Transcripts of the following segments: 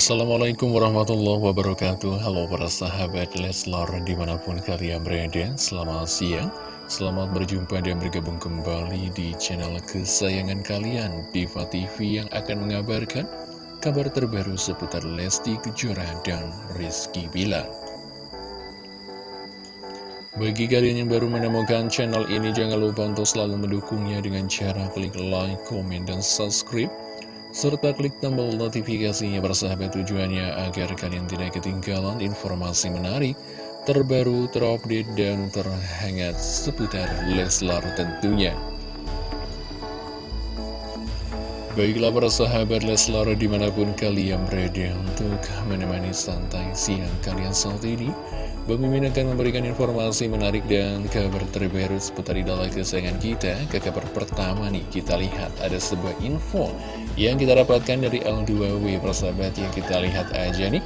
Assalamualaikum warahmatullahi wabarakatuh. Halo para sahabat Leslar di mana pun kalian berada Selamat siang. Selamat berjumpa dan bergabung kembali di channel kesayangan kalian Diva TV yang akan mengabarkan Kabar terbaru seputar Lesti Kejora dan Rizky Bilar. Bagi kalian yang baru menemukan channel ini, jangan lupa untuk selalu mendukungnya dengan cara klik like, komen, dan subscribe serta klik tombol notifikasinya bersahabat tujuannya agar kalian tidak ketinggalan informasi menarik, terbaru, terupdate, dan terhangat seputar Leslar tentunya. Baiklah para sahabat Leslar di mana pun kalian berada untuk menemani santai siang kalian saat ini. Bang Mimin akan memberikan informasi menarik dan kabar terbaru seputar idola kesayangan kita. Ke kabar pertama nih kita lihat ada sebuah info yang kita dapatkan dari L2W persahabat yang kita lihat aja nih.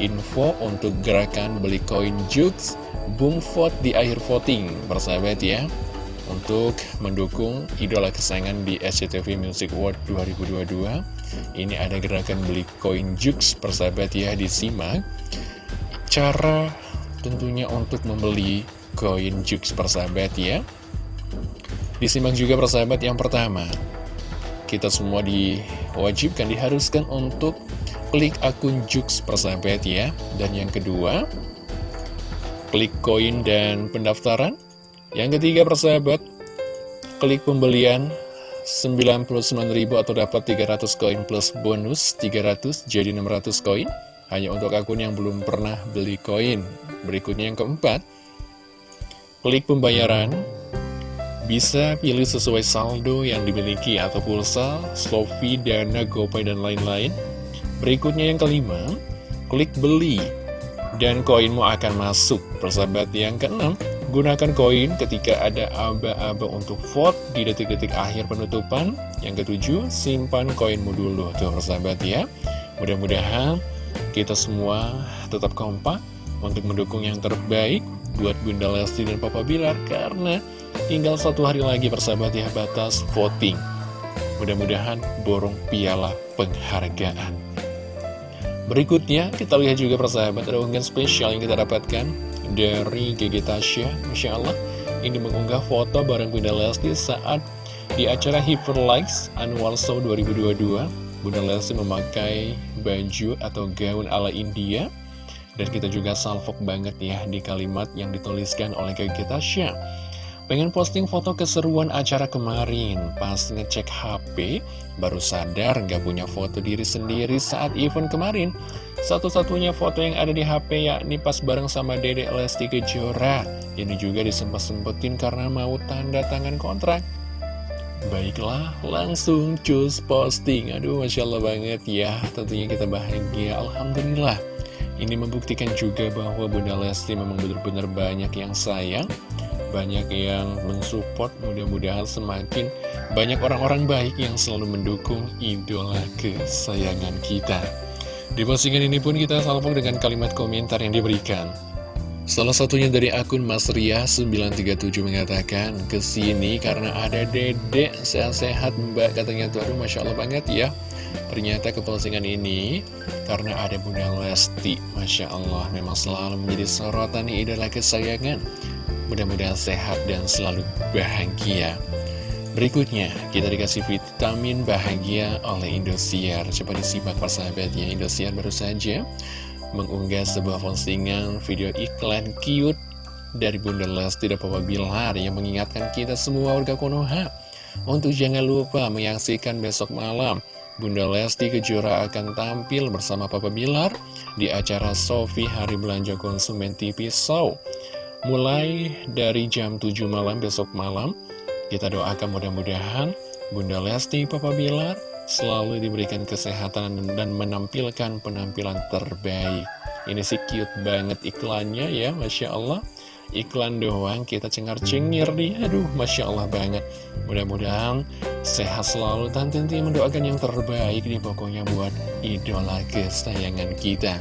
Info untuk gerakan beli koin Jux Boom vote di akhir voting persahabat ya untuk mendukung idola kesayangan di SCTV Music Award 2022 Ini ada gerakan beli koin Jux persahabat ya disimak. Cara tentunya untuk membeli koin Jux persahabat ya. Disimak juga persahabat yang pertama. Kita semua diwajibkan, diharuskan untuk klik akun Jux persahabat ya. Dan yang kedua Klik koin dan pendaftaran Yang ketiga persahabat Klik pembelian 99.000 atau dapat 300 koin plus bonus 300 jadi 600 koin hanya untuk akun yang belum pernah beli koin. Berikutnya yang keempat, klik pembayaran. Bisa pilih sesuai saldo yang dimiliki atau pulsa, Slovi, Dana, GoPay, dan lain-lain. Berikutnya yang kelima, klik beli. Dan koinmu akan masuk. Persahabat yang keenam, gunakan koin ketika ada aba-aba untuk vote di detik-detik akhir penutupan. Yang ketujuh, simpan koinmu dulu. Tuh persahabat ya. Mudah-mudahan kita semua tetap kompak untuk mendukung yang terbaik buat Bunda Lesti dan Papa Bilar karena tinggal satu hari lagi persahabat ya batas voting. Mudah-mudahan borong piala penghargaan. Berikutnya kita lihat juga persahabat ada unggahan spesial yang kita dapatkan dari Gigi Tasya. Masya Allah ini mengunggah foto bareng Bunda Lesti saat di acara Hyper Likes Annual Show 2022 Bunda Lesti memakai baju atau gaun ala India. Dan kita juga salvok banget ya di kalimat yang dituliskan oleh Kak Tasya. Pengen posting foto keseruan acara kemarin Pas ngecek HP Baru sadar nggak punya foto diri sendiri saat event kemarin Satu-satunya foto yang ada di HP yakni pas bareng sama Dedek Lesti Kejora. Ini juga disempet-sempetin karena mau tanda tangan kontrak. Baiklah, langsung cus posting. Aduh, Masya Allah banget ya. Tentunya kita bahagia, Alhamdulillah. Ini membuktikan juga bahwa Bunda Lesti memang benar-benar banyak yang sayang Banyak yang mensupport. Mudah-mudahan semakin banyak orang-orang baik yang selalu mendukung idola kesayangan kita Di postingan ini pun kita salpok dengan kalimat komentar yang diberikan. Salah satunya dari akun Mas Ria 937 mengatakan Ke sini karena ada dedek sehat-sehat mbak Katanya. Tuh aduh Masya Allah banget ya. Ternyata ke postingan ini Karena ada Bunda Lesti. Masya Allah memang selalu menjadi sorotan idola kesayangan. Mudah-mudahan sehat dan selalu bahagia Berikutnya, kita dikasih vitamin bahagia oleh Indosiar. Coba disimak persahabatnya Indosiar baru saja mengunggah sebuah postingan video iklan cute dari Bunda Lesti dan Papa Bilar yang mengingatkan kita semua warga Konoha untuk jangan lupa menyaksikan besok malam Bunda Lesti Kejora akan tampil bersama Papa Bilar di acara Sofi Hari Belanja Konsumen TV Show. Mulai dari jam 7 malam besok malam kita doakan mudah-mudahan Bunda Lesti Papa Bilar selalu diberikan kesehatan dan menampilkan penampilan terbaik. Ini sih cute banget iklannya ya, Masya Allah. Iklan doang kita cengar-cengir nih, aduh Masya Allah banget. Mudah-mudahan sehat selalu dan tentunya mendoakan yang terbaik nih pokoknya buat idola kesayangan kita.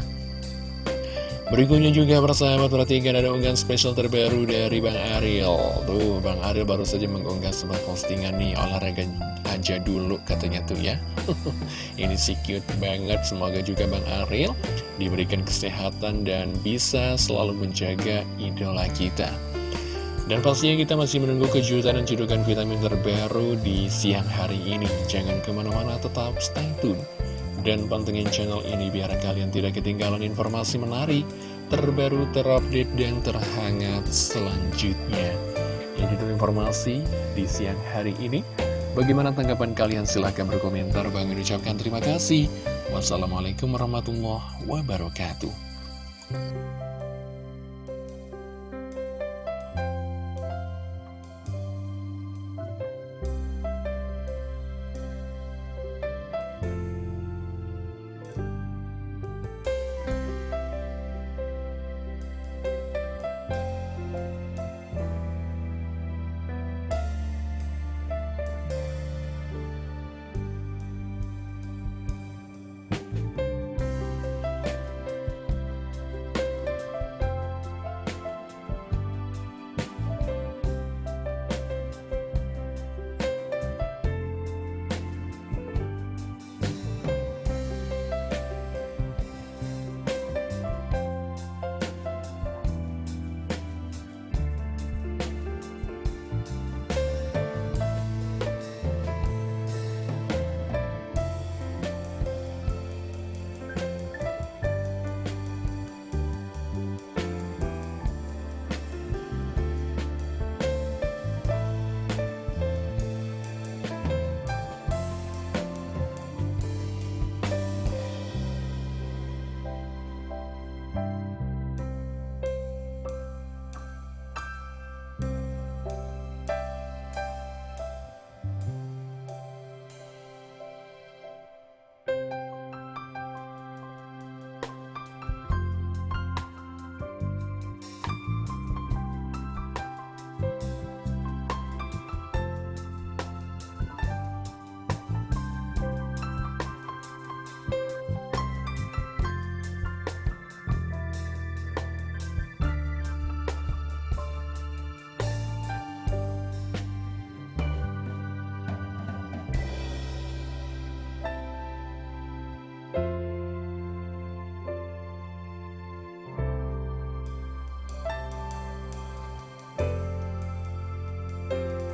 Berikutnya juga persahabat perhatikan ada unggahan spesial terbaru dari Bang Ariel Tuh Bang Ariel baru saja mengunggah sebuah postingan nih olahraga aja dulu katanya tuh ya Ini sih cute banget Semoga juga Bang Ariel diberikan kesehatan dan bisa selalu menjaga idola kita dan pastinya kita masih menunggu kejutan dan cedukan vitamin terbaru di siang hari ini. Jangan ke mana-mana, tetap stay tune. Dan pantengin channel ini biar kalian tidak ketinggalan informasi menarik, terbaru, terupdate, dan terhangat selanjutnya. Ini dulu informasi di siang hari ini. Bagaimana tanggapan kalian? Silahkan berkomentar. Bang ucapkan terima kasih. Wassalamualaikum warahmatullahi wabarakatuh.